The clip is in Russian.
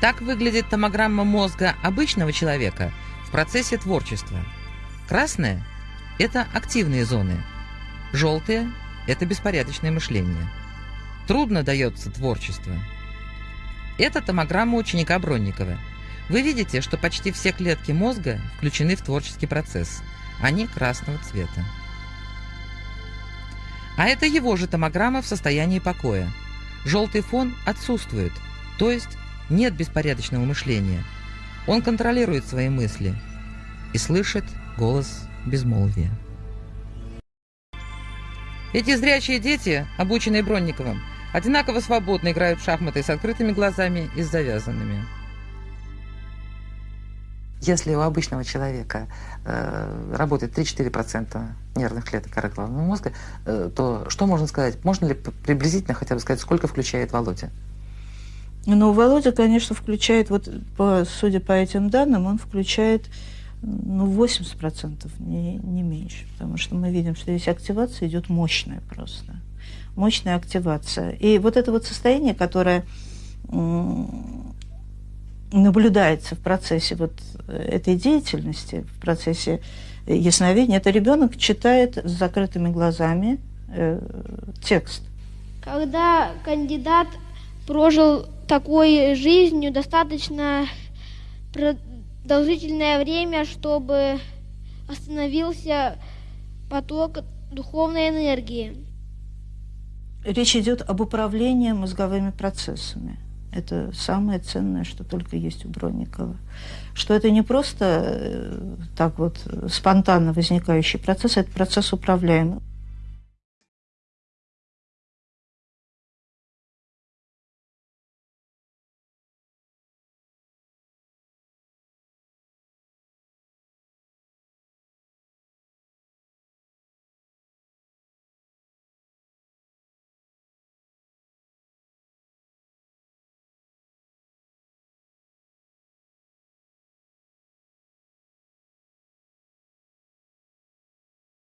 Так выглядит томограмма мозга обычного человека в процессе творчества. Красная – это активные зоны. Желтые – это беспорядочное мышление. Трудно дается творчество. Это томограмма ученика Бронникова. Вы видите, что почти все клетки мозга включены в творческий процесс. Они красного цвета. А это его же томограмма в состоянии покоя. Желтый фон отсутствует, то есть нет беспорядочного мышления. Он контролирует свои мысли и слышит голос безмолвия. Эти зрячие дети, обученные Бронниковым, одинаково свободно играют в шахматы с открытыми глазами и с завязанными. Если у обычного человека э, работает 3-4% нервных клеток коры головного мозга, э, то что можно сказать? Можно ли приблизительно хотя бы сказать, сколько включает Володя? Ну, Володя, конечно, включает, вот по, судя по этим данным, он включает ну, 80%, не, не меньше. Потому что мы видим, что здесь активация идет мощная просто. Мощная активация. И вот это вот состояние, которое наблюдается в процессе вот этой деятельности, в процессе ясновидения, это ребенок читает с закрытыми глазами э, текст. Когда кандидат прожил такой жизнью достаточно продолжительное время, чтобы остановился поток духовной энергии. Речь идет об управлении мозговыми процессами. Это самое ценное, что только есть у Бронникова. Что это не просто э, так вот спонтанно возникающий процесс, это процесс управляемый.